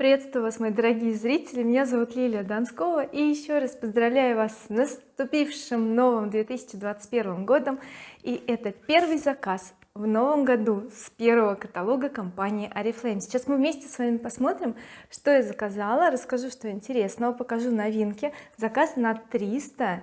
приветствую вас мои дорогие зрители. Меня зовут Лилия Донскова и еще раз поздравляю вас с наступившим новым 2021 годом. И это первый заказ в новом году с первого каталога компании oriflame сейчас мы вместе с вами посмотрим что я заказала расскажу что интересного покажу новинки. Заказ на 300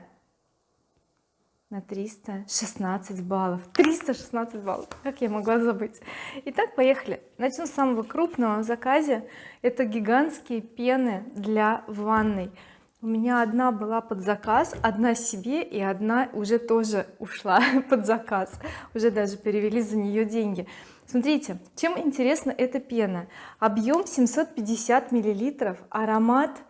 на 316 баллов. 316 баллов как я могла забыть? Итак поехали. Начну с самого крупного в заказе. Это гигантские пены для ванной. У меня одна была под заказ одна себе и одна уже тоже ушла под заказ. Уже даже перевели за нее деньги. Смотрите чем интересна эта пена? Объем 750 миллилитров аромат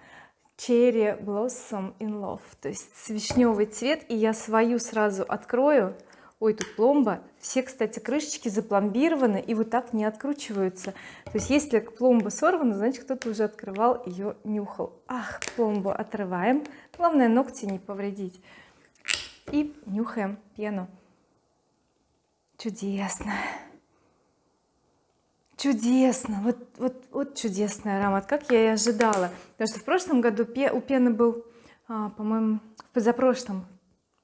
Cherry Blossom in Love. То есть вишневый цвет и я свою сразу открою. Ой тут пломба. Все кстати крышечки запломбированы и вот так не откручиваются. То есть если пломба сорвана значит кто-то уже открывал ее нюхал. Ах пломбу отрываем. Главное ногти не повредить. И нюхаем пену. Чудесно чудесно вот вот вот чудесный аромат как я и ожидала. Потому что в прошлом году у пены был а, по-моему в позапрошлом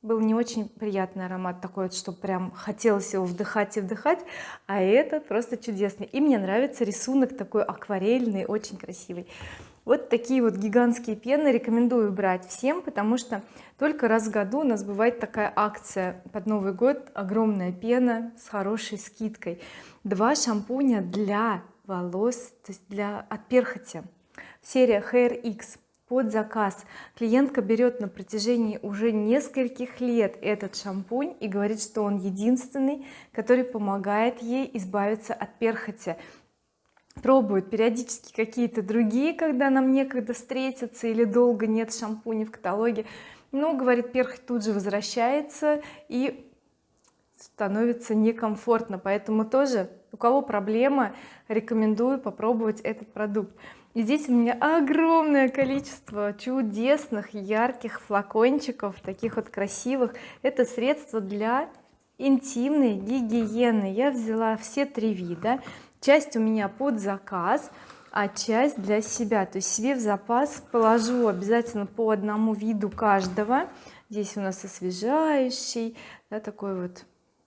был не очень приятный аромат такой вот что прям хотелось его вдыхать и вдыхать а этот просто чудесный. И мне нравится рисунок такой акварельный очень красивый вот такие вот гигантские пены рекомендую брать всем потому что только раз в году у нас бывает такая акция. Под Новый год огромная пена с хорошей скидкой. Два шампуня для волос то есть для от перхоти. Серия Hair X под заказ. Клиентка берет на протяжении уже нескольких лет этот шампунь и говорит что он единственный который помогает ей избавиться от перхоти пробуют периодически какие-то другие когда нам некогда встретиться или долго нет шампуней в каталоге. Но говорит перхоть тут же возвращается и становится некомфортно. Поэтому тоже у кого проблема рекомендую попробовать этот продукт. И здесь у меня огромное количество чудесных ярких флакончиков таких вот красивых. Это средство для интимной гигиены. Я взяла все три вида часть у меня под заказ а часть для себя. То есть себе в запас положу обязательно по одному виду каждого. Здесь у нас освежающий да, такой вот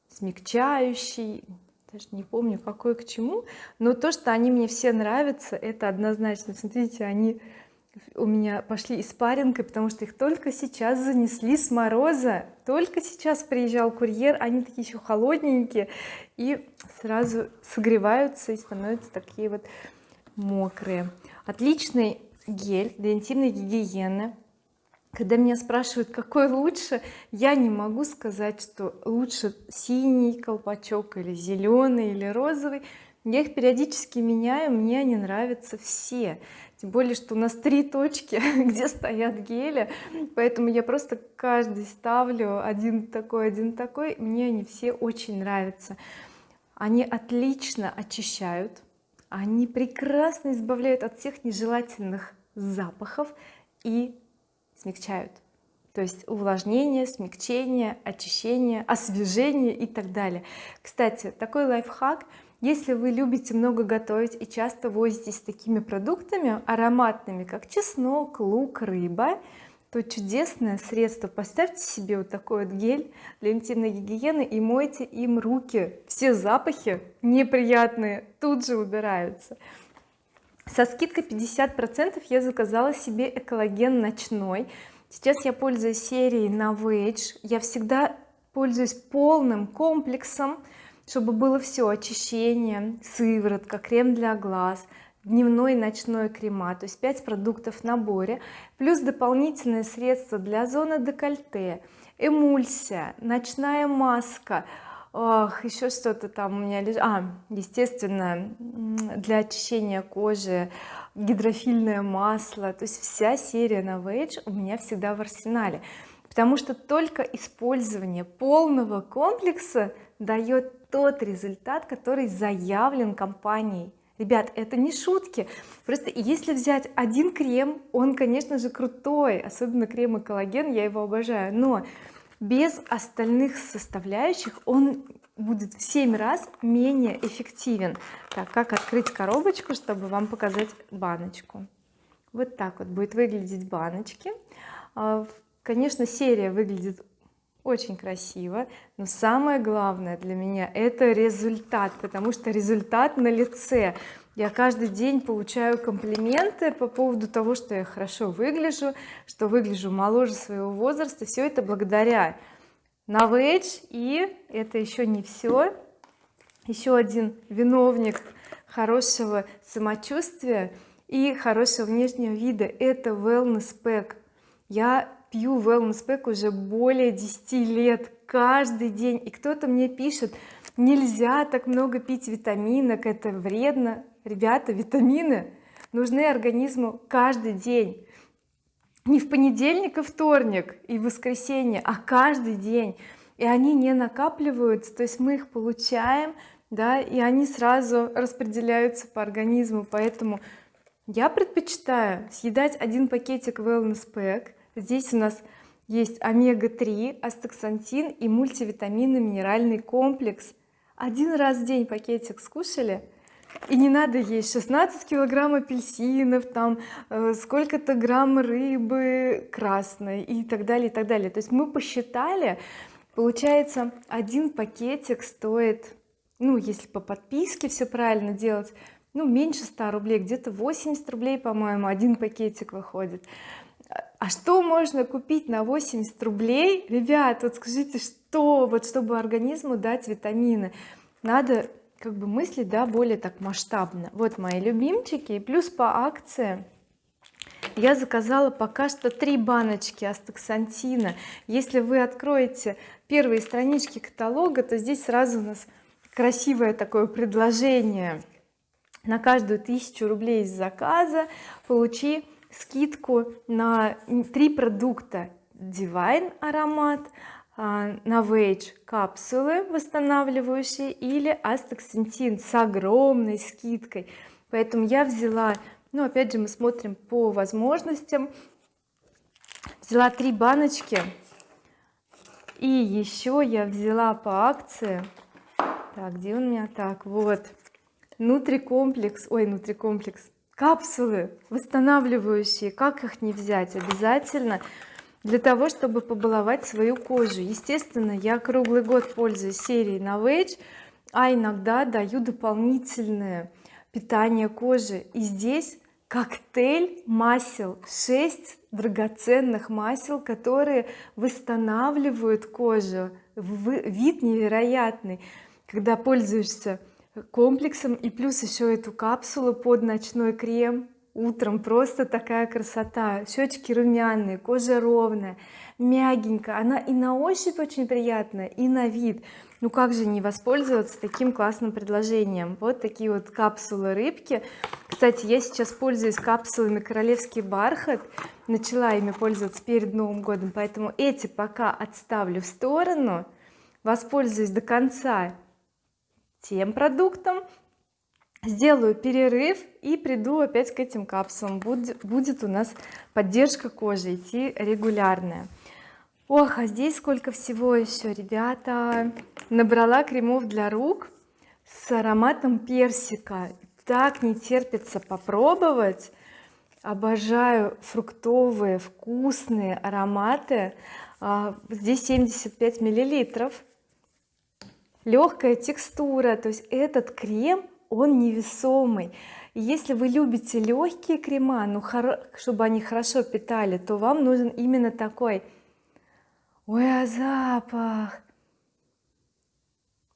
смягчающий. Даже не помню какой к чему. Но то что они мне все нравятся это однозначно. Смотрите они у меня пошли испаринкой потому что их только сейчас занесли с мороза. Только сейчас приезжал курьер они такие еще холодненькие и сразу согреваются и становятся такие вот мокрые. Отличный гель для интимной гигиены. Когда меня спрашивают какой лучше я не могу сказать что лучше синий колпачок или зеленый или розовый. Я их периодически меняю мне они нравятся все тем более что у нас три точки где стоят гели. Поэтому я просто каждый ставлю один такой один такой. Мне они все очень нравятся. Они отлично очищают. Они прекрасно избавляют от всех нежелательных запахов и смягчают. То есть увлажнение смягчение очищение освежение и так далее. Кстати такой лайфхак если вы любите много готовить и часто возитесь с такими продуктами ароматными как чеснок лук рыба то чудесное средство. Поставьте себе вот такой вот гель для интимной гигиены и мойте им руки. Все запахи неприятные тут же убираются. Со скидкой 50 процентов я заказала себе экологен ночной. Сейчас я пользуюсь серией Novage я всегда пользуюсь полным комплексом чтобы было все очищение сыворотка крем для глаз дневной и ночной крема то есть 5 продуктов в наборе плюс дополнительные средства для зоны декольте эмульсия ночная маска Ох, еще что-то там у меня лежит. А естественно для очищения кожи гидрофильное масло то есть вся серия Novage у меня всегда в арсенале. Потому что только использование полного комплекса дает тот результат который заявлен компанией. Ребят это не шутки. Просто если взять один крем он конечно же крутой особенно крем и коллаген я его обожаю но без остальных составляющих он будет в 7 раз менее эффективен. Так как открыть коробочку чтобы вам показать баночку? Вот так вот будет выглядеть баночки. А, конечно серия выглядит очень красиво но самое главное для меня это результат потому что результат на лице. Я каждый день получаю комплименты по поводу того что я хорошо выгляжу что выгляжу моложе своего возраста. Все это благодаря Novage и это еще не все еще один виновник хорошего самочувствия и хорошего внешнего вида это wellness pack. Я пью wellness pack уже более 10 лет каждый день. И кто-то мне пишет нельзя так много пить витаминок это вредно ребята витамины нужны организму каждый день. Не в понедельник и вторник и воскресенье а каждый день. И они не накапливаются то есть мы их получаем да и они сразу распределяются по организму. Поэтому я предпочитаю съедать один пакетик wellness pack здесь у нас есть омега-3 астаксантин и мультивитаминный минеральный комплекс. Один раз в день пакетик скушали и не надо есть 16 килограмм апельсинов там э, сколько-то грамм рыбы красной и так далее и так далее. То есть мы посчитали получается один пакетик стоит ну если по подписке все правильно делать ну меньше 100 рублей где-то 80 рублей по-моему один пакетик выходит а что можно купить на 80 рублей? Ребят вот скажите что? Вот чтобы организму дать витамины надо как бы мыслить да более так масштабно. Вот мои любимчики и плюс по акции я заказала пока что три баночки астаксантина. Если вы откроете первые странички каталога то здесь сразу у нас красивое такое предложение. На каждую тысячу рублей из заказа получи скидку на три продукта. Divine аромат а, Novage капсулы восстанавливающие или астаксантин с огромной скидкой. Поэтому я взяла ну опять же мы смотрим по возможностям. Взяла три баночки. И еще я взяла по акции. Так где у меня? Так вот. Нутрикомплекс ой нутрикомплекс капсулы восстанавливающие как их не взять обязательно для того чтобы побаловать свою кожу. Естественно я круглый год пользуюсь серией Novage а иногда даю дополнительное питание кожи и здесь коктейль масел 6 драгоценных масел которые восстанавливают кожу. Вид невероятный. Когда пользуешься комплексом и плюс еще эту капсулу под ночной крем. Утром просто такая красота. Щечки румяные кожа ровная мягенькая она и на ощупь очень приятная и на вид. Ну как же не воспользоваться таким классным предложением? Вот такие вот капсулы рыбки. Кстати я сейчас пользуюсь капсулами королевский бархат начала ими пользоваться перед новым годом поэтому эти пока отставлю в сторону. Воспользуюсь до конца тем продуктом. Сделаю перерыв и приду опять к этим капсулам. Будет, будет у нас поддержка кожи идти регулярная. Ох а здесь сколько всего еще ребята. Набрала кремов для рук с ароматом персика. Так не терпится попробовать. Обожаю фруктовые вкусные ароматы. А, здесь 75 миллилитров легкая текстура то есть этот крем он невесомый. Если вы любите легкие крема ну чтобы они хорошо питали то вам нужен именно такой. Ой а запах!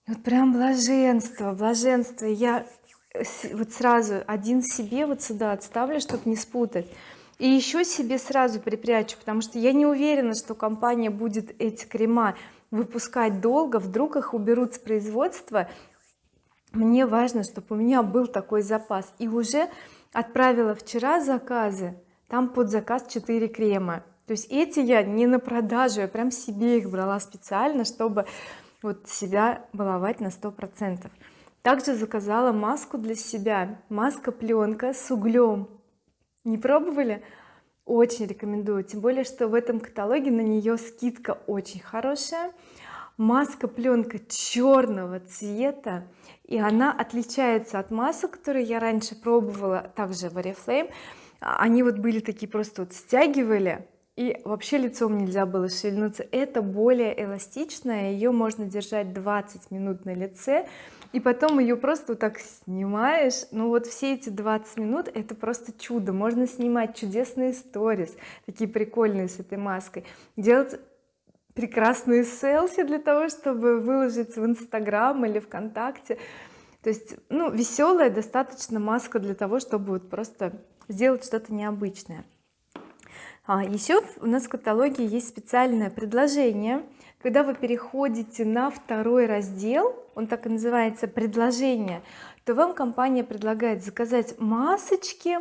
Вот прям блаженство блаженство. Я вот сразу один себе вот сюда отставлю чтобы не спутать. И еще себе сразу припрячу потому что я не уверена что компания будет эти крема выпускать долго вдруг их уберут с производства. Мне важно чтобы у меня был такой запас. И уже отправила вчера заказы там под заказ 4 крема. То есть эти я не на продажу я прям себе их брала специально чтобы вот себя баловать на сто процентов. Также заказала маску для себя. Маска пленка с углем. Не пробовали очень рекомендую. Тем более что в этом каталоге на нее скидка очень хорошая. Маска пленка черного цвета и она отличается от масок которые я раньше пробовала также в oriflame. Они вот были такие просто вот стягивали и вообще лицом нельзя было шевельнуться. Это более эластичная ее можно держать 20 минут на лице и потом ее просто вот так снимаешь. Ну вот все эти 20 минут это просто чудо. Можно снимать чудесные сторис такие прикольные с этой маской. Делать прекрасные селфи для того чтобы выложить в инстаграм или вконтакте. То есть ну веселая достаточно маска для того чтобы вот просто сделать что-то необычное а еще у нас в каталоге есть специальное предложение. Когда вы переходите на второй раздел он так и называется предложение то вам компания предлагает заказать масочки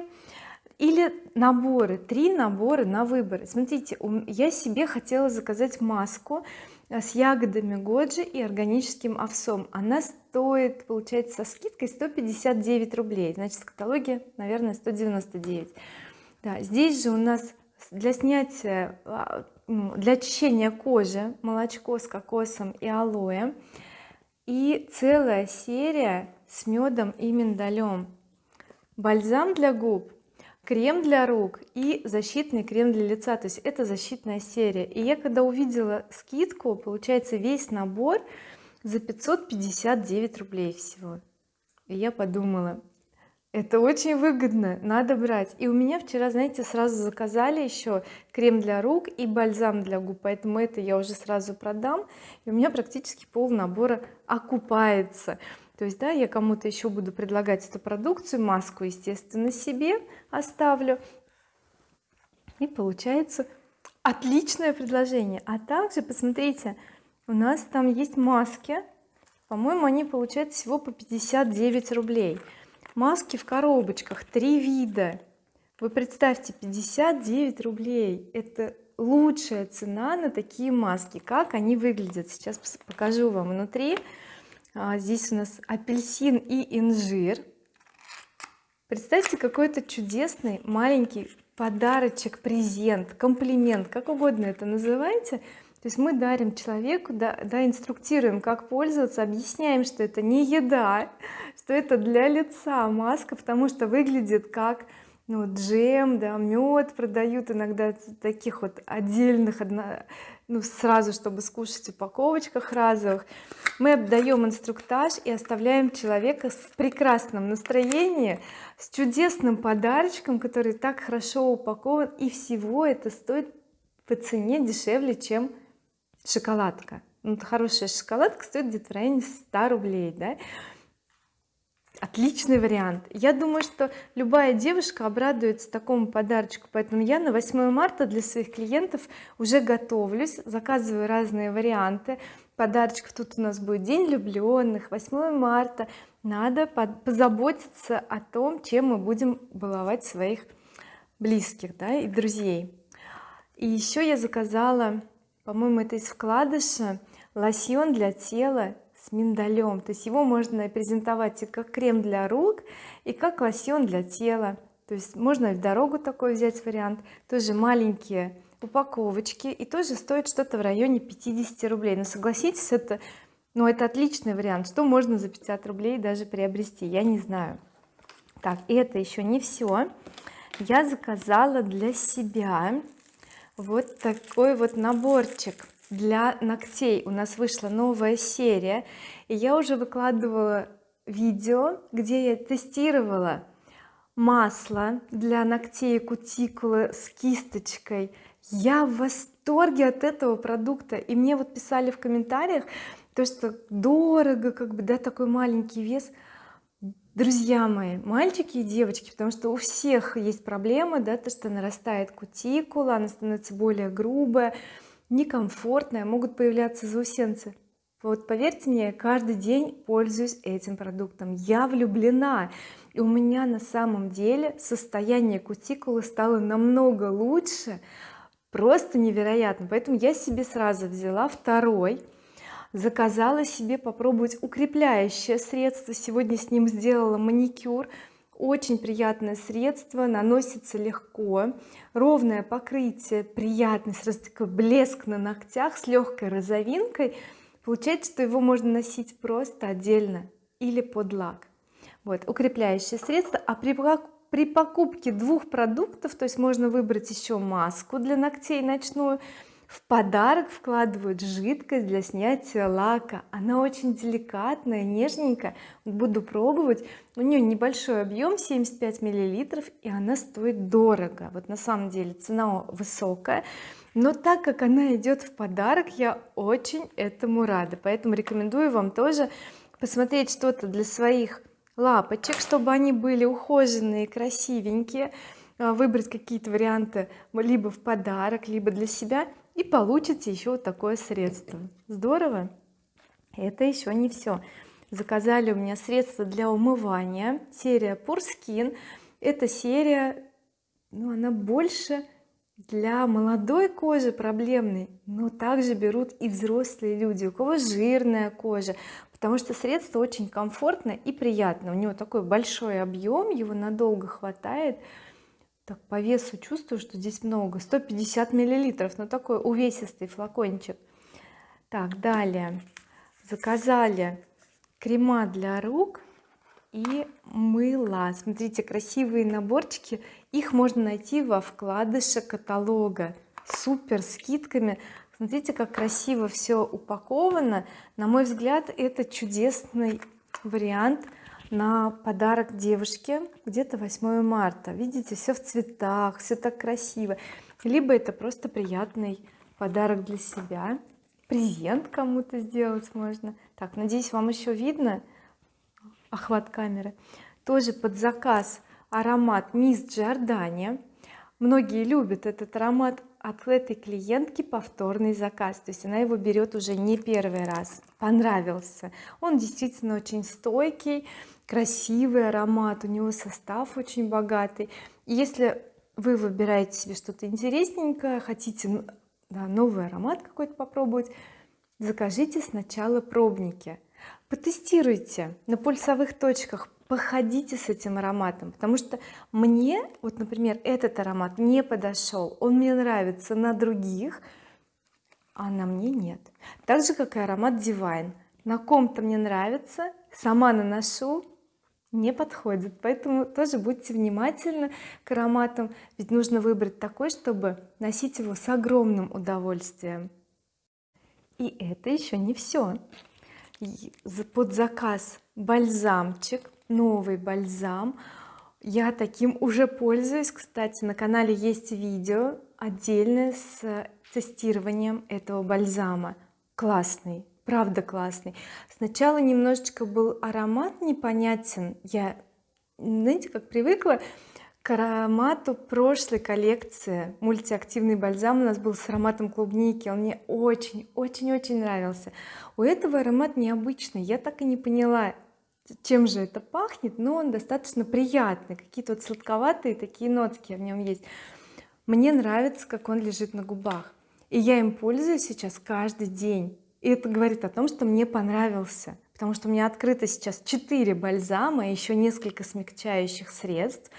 или наборы три набора на выбор. Смотрите я себе хотела заказать маску э, с ягодами годжи и органическим овсом. Она стоит получается со скидкой 159 рублей. Значит в каталоге наверное 199 да здесь же у нас для снятия а, ну, для очищения кожи молочко с кокосом и алоэ. И целая серия с медом и миндалем. Бальзам для губ крем для рук и защитный крем для лица. То есть это защитная серия. И я когда увидела скидку получается весь набор за 559 рублей всего. И я подумала это очень выгодно надо брать. И у меня вчера знаете сразу заказали еще крем для рук и бальзам для губ поэтому это я уже сразу продам. И у меня практически пол набора окупается. То есть да я кому-то еще буду предлагать эту продукцию маску естественно себе оставлю. И получается отличное предложение. А также посмотрите у нас там есть маски. По-моему они получают всего по 59 рублей маски в коробочках три вида. Вы представьте 59 рублей это лучшая цена на такие маски. Как они выглядят? Сейчас покажу вам внутри. А, здесь у нас апельсин и инжир. Представьте какой-то чудесный маленький подарочек презент комплимент как угодно это называйте. То есть мы дарим человеку да, да инструктируем как пользоваться объясняем что это не еда что это для лица маска потому что выглядит как ну, джем да мед продают иногда таких вот отдельных ну сразу чтобы скушать в упаковочках разовых. Мы отдаем инструктаж и оставляем человека в прекрасном настроении с чудесным подарочком который так хорошо упакован и всего это стоит по цене дешевле чем шоколадка. Ну, хорошая шоколадка стоит где-то в районе 100 рублей да отличный вариант. Я думаю что любая девушка обрадуется такому подарочку поэтому я на 8 марта для своих клиентов уже готовлюсь заказываю разные варианты подарочков. Тут у нас будет день влюбленных 8 марта. Надо позаботиться о том чем мы будем баловать своих близких да, и друзей. И еще я заказала по-моему это из вкладыша лосьон для тела с миндалем. То есть его можно презентовать и как крем для рук и как лосьон для тела. То есть можно в дорогу такой взять вариант. Тоже маленькие упаковочки и тоже стоит что-то в районе 50 рублей. Но согласитесь это ну это отличный вариант. Что можно за 50 рублей даже приобрести я не знаю. Так и это еще не все я заказала для себя вот такой вот наборчик для ногтей. У нас вышла новая серия и я уже выкладывала видео где я тестировала масло для ногтей и кутикулы с кисточкой. Я в восторге от этого продукта. И мне вот писали в комментариях то что дорого как бы да такой маленький вес. Друзья мои мальчики и девочки потому что у всех есть проблемы да то что нарастает кутикула она становится более грубая некомфортная могут появляться заусенцы. Вот поверьте мне каждый день пользуюсь этим продуктом. Я влюблена. И у меня на самом деле состояние кутикулы стало намного лучше просто невероятно. Поэтому я себе сразу взяла второй заказала себе попробовать укрепляющее средство. Сегодня с ним сделала маникюр очень приятное средство наносится легко. Ровное покрытие приятный сразу такой блеск на ногтях с легкой розовинкой. Получается что его можно носить просто отдельно или под лак. Вот укрепляющее средство. А при, при покупке двух продуктов то есть можно выбрать еще маску для ногтей ночную в подарок вкладывают жидкость для снятия лака. Она очень деликатная нежненькая. Буду пробовать. У нее небольшой объем 75 миллилитров и она стоит дорого. Вот на самом деле цена высокая. Но так как она идет в подарок я очень этому рада. Поэтому рекомендую вам тоже посмотреть что-то для своих лапочек чтобы они были ухоженные красивенькие. А, выбрать какие-то варианты либо в подарок либо для себя и получите еще вот такое средство. Здорово. Это еще не все заказали у меня средство для умывания. Серия Pure Skin. Эта серия ну она больше для молодой кожи проблемной но также берут и взрослые люди у кого жирная кожа. Потому что средство очень комфортно и приятно. У него такой большой объем его надолго хватает так по весу чувствую что здесь много. 150 миллилитров но такой увесистый флакончик. Так далее. Заказали крема для рук и мыло смотрите красивые наборчики. Их можно найти во вкладыше каталога. Супер скидками. Смотрите как красиво все упаковано. На мой взгляд это чудесный вариант на подарок девушке где-то 8 марта. Видите все в цветах все так красиво. Либо это просто приятный подарок для себя. Презент кому-то сделать можно. Так надеюсь вам еще видно охват камеры. Тоже под заказ аромат мисс Джордани многие любят этот аромат от этой клиентки повторный заказ. То есть она его берет уже не первый раз. Понравился. Он действительно очень стойкий красивый аромат у него состав очень богатый. И если вы выбираете себе что-то интересненькое хотите да, новый аромат какой-то попробовать закажите сначала пробники. Потестируйте на пульсовых точках походите с этим ароматом потому что мне вот например этот аромат не подошел он мне нравится на других а на мне нет. Так же как и аромат Divine. На ком-то мне нравится сама наношу не подходит. Поэтому тоже будьте внимательны к ароматам. Ведь нужно выбрать такой чтобы носить его с огромным удовольствием. И это еще не все под заказ бальзамчик новый бальзам. Я таким уже пользуюсь. Кстати на канале есть видео отдельное с тестированием этого бальзама. Классный правда классный. Сначала немножечко был аромат непонятен. Я знаете как привыкла к аромату прошлой коллекции. Мультиактивный бальзам у нас был с ароматом клубники. Он мне очень очень очень нравился. У этого аромат необычный. Я так и не поняла чем же это пахнет но он достаточно приятный. Какие-то вот сладковатые такие нотки в нем есть. Мне нравится как он лежит на губах. И я им пользуюсь сейчас каждый день и это говорит о том что мне понравился. Потому что у меня открыто сейчас 4 бальзама еще несколько смягчающих средств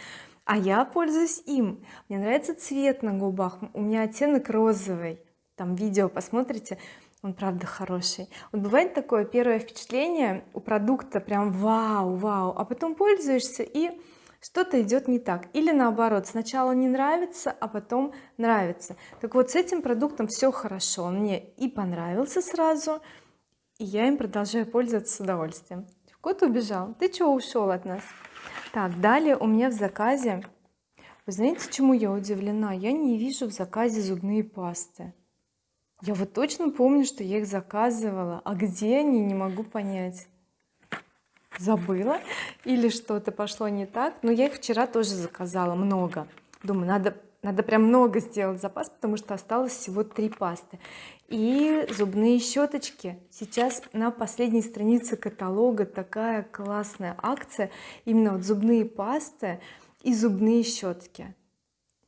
а я пользуюсь им. Мне нравится цвет на губах у меня оттенок розовый. Там видео посмотрите он правда хороший. Вот бывает такое первое впечатление у продукта прям вау вау а потом пользуешься и что-то идет не так. Или наоборот сначала не нравится а потом нравится. Так вот с этим продуктом все хорошо. Он мне и понравился сразу и я им продолжаю пользоваться с удовольствием. Кот убежал. Ты чего ушел от нас? Так далее у меня в заказе. Вы знаете чему я удивлена? Я не вижу в заказе зубные пасты. Я вот точно помню что я их заказывала. А где они не могу понять забыла или что-то пошло не так. Но я их вчера тоже заказала много. Думаю надо надо прям много сделать запас потому что осталось всего три пасты. И зубные щеточки. Сейчас на последней странице каталога такая классная акция. Именно вот зубные пасты и зубные щетки.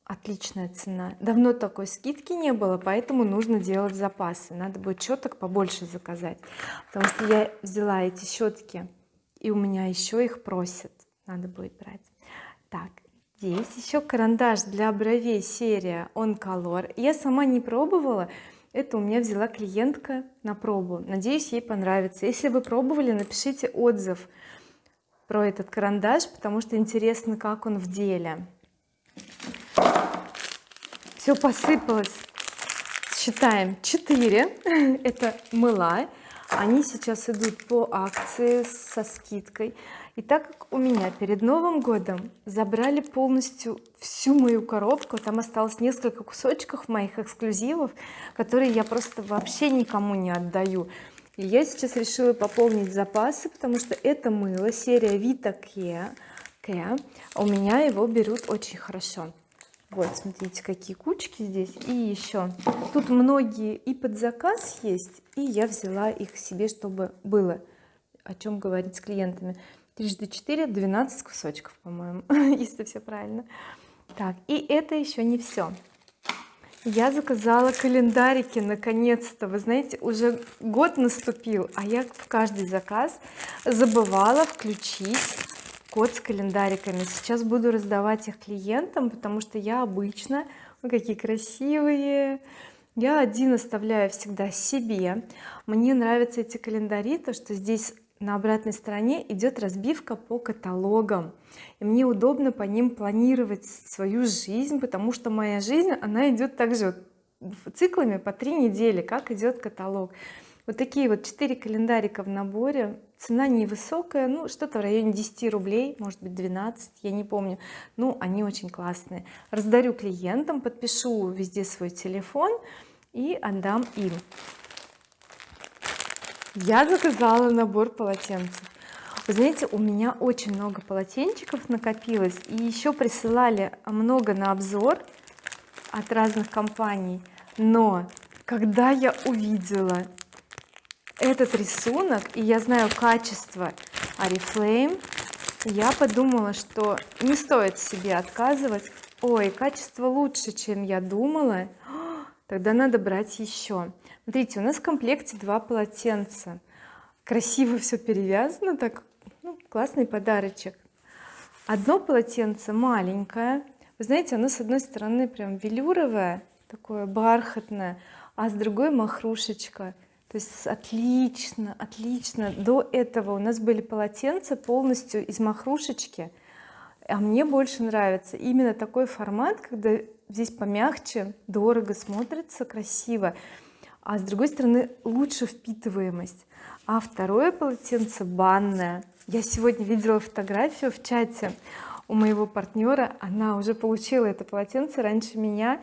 Отличная цена. Давно такой скидки не было поэтому нужно делать запасы. Надо будет щеток побольше заказать. Потому что я взяла эти щетки и у меня еще их просят. Надо будет брать. Так здесь еще карандаш для бровей серия on color я сама не пробовала. Это у меня взяла клиентка на пробу. Надеюсь ей понравится. Если вы пробовали напишите отзыв про этот карандаш потому что интересно как он в деле. Все посыпалось. Считаем 4 это мыла они сейчас идут по акции со скидкой. И так как у меня перед Новым годом забрали полностью всю мою коробку там осталось несколько кусочков моих эксклюзивов которые я просто вообще никому не отдаю. И я сейчас решила пополнить запасы потому что это мыло серия Vita Care, у меня его берут очень хорошо вот смотрите какие кучки здесь. И еще тут многие и под заказ есть и я взяла их себе чтобы было о чем говорить с клиентами. Трижды 4 12 кусочков по-моему если все правильно. Так и это еще не все я заказала календарики наконец-то. Вы знаете уже год наступил а я в каждый заказ забывала включить код с календариками. Сейчас буду раздавать их клиентам потому что я обычно ой, какие красивые. Я один оставляю всегда себе. Мне нравятся эти календари то что здесь на обратной стороне идет разбивка по каталогам. И мне удобно по ним планировать свою жизнь потому что моя жизнь она идет также циклами по три недели как идет каталог вот такие вот 4 календарика в наборе. Цена невысокая ну что-то в районе 10 рублей может быть 12 я не помню. Ну они очень классные. Раздарю клиентам подпишу везде свой телефон и отдам им. Я заказала набор полотенцев. Вы знаете у меня очень много полотенчиков накопилось и еще присылали много на обзор от разных компаний. Но когда я увидела этот рисунок и я знаю качество oriflame я подумала что не стоит себе отказывать. Ой качество лучше чем я думала. Тогда надо брать еще смотрите у нас в комплекте два полотенца. Красиво все перевязано так ну, классный подарочек. Одно полотенце маленькое. Вы знаете оно с одной стороны прям велюровое такое бархатное а с другой махрушечка то есть отлично отлично. До этого у нас были полотенца полностью из махрушечки. А мне больше нравится именно такой формат когда здесь помягче дорого смотрится красиво. А с другой стороны лучше впитываемость. А второе полотенце банное. Я сегодня видела фотографию в чате у моего партнера. Она уже получила это полотенце раньше меня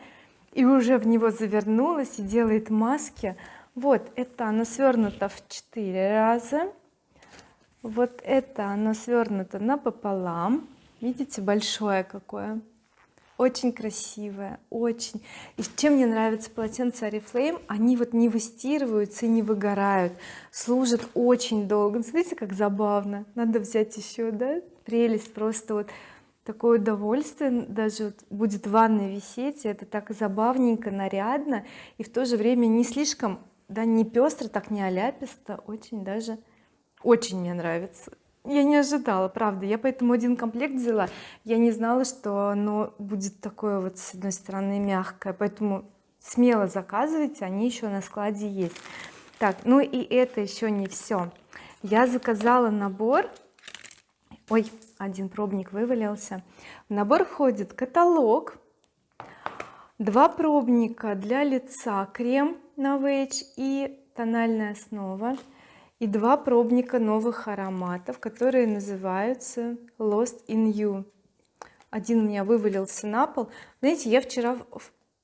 и уже в него завернулась и делает маски вот это оно свернуто в 4 раза. Вот это оно свернуто напополам. Видите большое какое. Очень красивое очень. И чем мне нравится полотенца oriflame они вот не выстирываются и не выгорают. Служат очень долго. Смотрите как забавно. Надо взять еще да прелесть просто вот. Такое удовольствие даже вот будет в ванной висеть это так забавненько нарядно и в то же время не слишком да не пестро так не аляписто очень даже очень мне нравится. Я не ожидала правда. Я поэтому один комплект взяла. Я не знала что оно будет такое вот с одной стороны мягкое поэтому смело заказывайте они еще на складе есть. Так ну и это еще не все я заказала набор. Ой один пробник вывалился. В набор входит каталог два пробника для лица крем Novage и тональная основа и два пробника новых ароматов которые называются Lost in You. Один у меня вывалился на пол. Знаете я вчера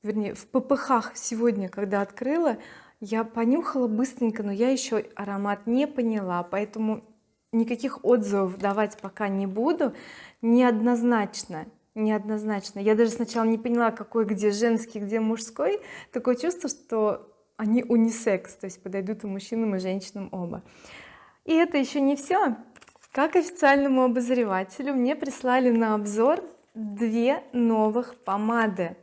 вернее в ppх сегодня когда открыла я понюхала быстренько но я еще аромат не поняла поэтому никаких отзывов давать пока не буду. Неоднозначно неоднозначно. Я даже сначала не поняла какой где женский где мужской. Такое чувство что они унисекс то есть подойдут и мужчинам и женщинам оба. И это еще не все как официальному обозревателю мне прислали на обзор две новых помады.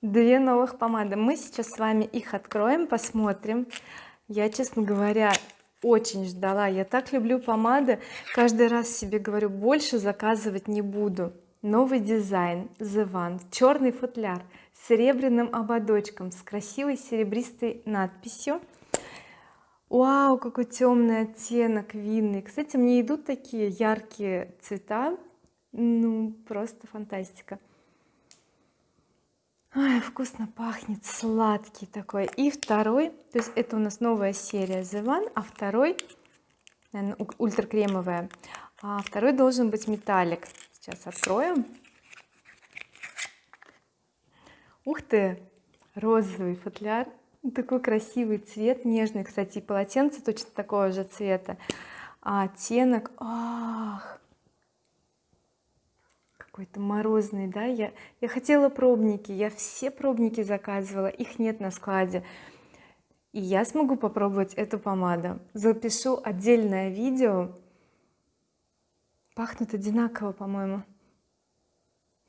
Две новых помады. Мы сейчас с вами их откроем посмотрим. Я честно говоря очень ждала. Я так люблю помады. Каждый раз себе говорю больше заказывать не буду. Новый дизайн The One черный футляр серебряным ободочком с красивой серебристой надписью. Вау какой темный оттенок винный. Кстати мне идут такие яркие цвета. Ну просто фантастика. Ой, вкусно пахнет сладкий такой. И второй то есть это у нас новая серия The One а второй наверное, ультракремовая. А второй должен быть металлик. Сейчас откроем ух ты! Розовый футляр. Такой красивый цвет нежный кстати и полотенце точно такого же цвета. А оттенок ах! Какой-то морозный да? Я я хотела пробники я все пробники заказывала их нет на складе. И я смогу попробовать эту помаду. Запишу отдельное видео. Пахнут одинаково по-моему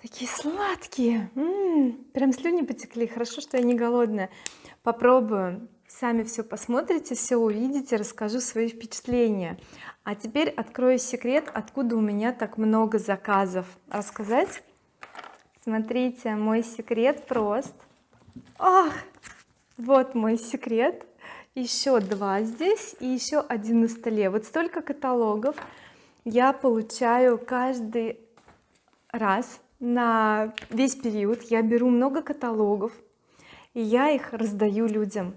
такие сладкие. М -м, прям слюни потекли. Хорошо что я не голодная. Попробую. Сами все посмотрите все увидите расскажу свои впечатления. А теперь открою секрет откуда у меня так много заказов. Рассказать? Смотрите мой секрет прост. Ах вот мой секрет. Еще два здесь и еще один на столе. Вот столько каталогов. Я получаю каждый раз на весь период. Я беру много каталогов и я их раздаю людям.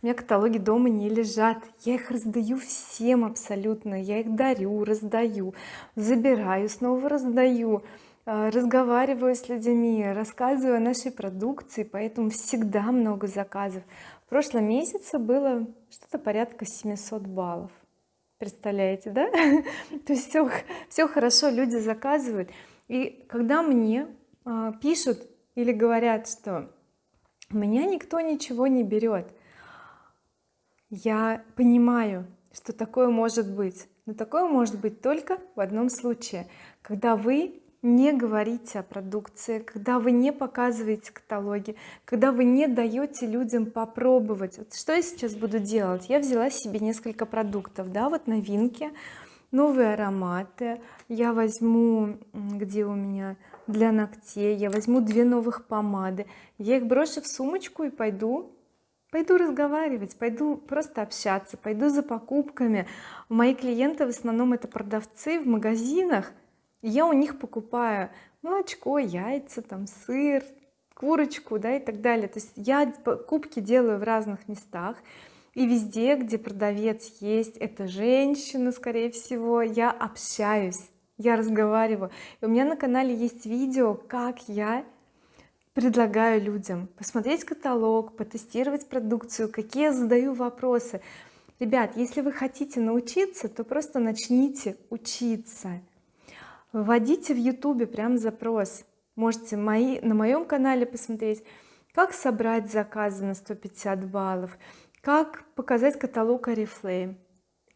У меня каталоги дома не лежат. Я их раздаю всем абсолютно. Я их дарю раздаю забираю снова раздаю э, разговариваю с людьми рассказываю о нашей продукции поэтому всегда много заказов. В прошлом месяце было что-то порядка 700 баллов. Представляете да? То есть все все хорошо люди заказывают и когда мне а, пишут или говорят что меня никто ничего не берет я понимаю что такое может быть. Но такое может быть только в одном случае. Когда вы не говорите о продукции когда вы не показываете каталоги когда вы не даете людям попробовать. Вот что я сейчас буду делать? Я взяла себе несколько продуктов да вот новинки новые ароматы. Я возьму где у меня для ногтей я возьму две новых помады. Я их брошу в сумочку и пойду пойду разговаривать пойду просто общаться пойду за покупками. Мои клиенты в основном это продавцы в магазинах. Я у них покупаю молочко яйца там сыр курочку да и так далее. То есть я покупки делаю в разных местах и везде где продавец есть это женщина скорее всего. Я общаюсь я разговариваю. И у меня на канале есть видео как я предлагаю людям посмотреть каталог потестировать продукцию какие я задаю вопросы. Ребят если вы хотите научиться то просто начните учиться. Вводите в YouTube прям запрос. Можете мои на моем канале посмотреть как собрать заказы на 150 баллов как показать каталог oriflame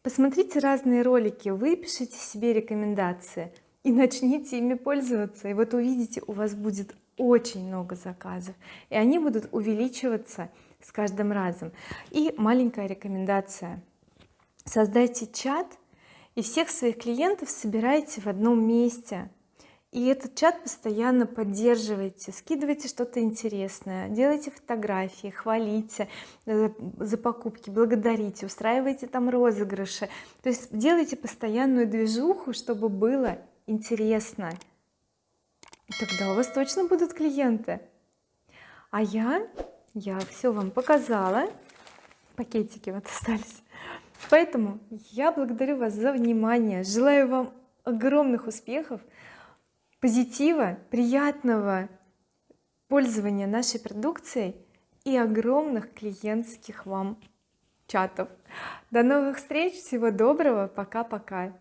посмотрите разные ролики выпишите себе рекомендации и начните ими пользоваться. И вот увидите у вас будет очень много заказов и они будут увеличиваться с каждым разом. И маленькая рекомендация. Создайте чат и всех своих клиентов собирайте в одном месте и этот чат постоянно поддерживайте скидывайте что-то интересное делайте фотографии хвалите э, за покупки благодарите устраивайте там розыгрыши. То есть делайте постоянную движуху чтобы было интересно. Тогда у вас точно будут клиенты. А я я все вам показала. Пакетики вот остались. Поэтому я благодарю вас за внимание. Желаю вам огромных успехов позитива приятного пользования нашей продукцией и огромных клиентских вам чатов. До новых встреч всего доброго пока-пока